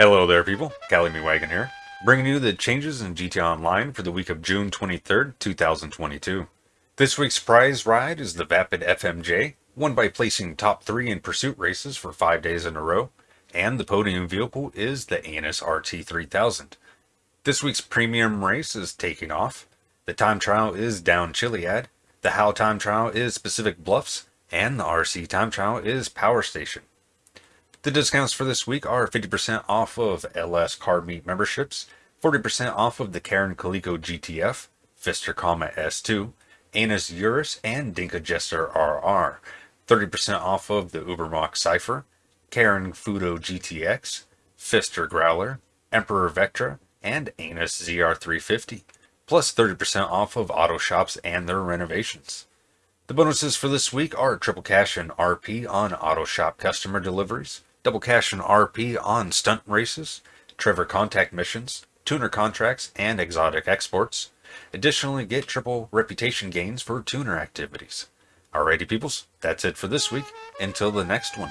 Hello there people, Cali Me Wagon here, bringing you the changes in GTA Online for the week of June 23rd, 2022. This week's prize ride is the Vapid FMJ, won by placing top 3 in pursuit races for 5 days in a row, and the podium vehicle is the Annis RT3000. This week's premium race is taking off, the time trial is down Chiliad, the HAL time trial is Pacific Bluffs, and the RC time trial is Power Station. The discounts for this week are 50% off of LS Car Meet memberships, 40% off of the Karin Calico GTF, Pfister Comet S2, Annis Euros, and Dinka Jester RR, 30% off of the Ubermacht Cypher, Karin Futo GTX, Pfister Growler, Emperor Vectre, and Annis ZR350, plus 30% off of auto shops and their renovations. The bonuses for this week are triple cash and RP on auto shop customer deliveries, double cash and RP on stunt races, Trevor contact missions, tuner contracts, and exotic exports. Additionally, get triple reputation gains for tuner activities. Alrighty, peoples, that's it for this week. Until the next one.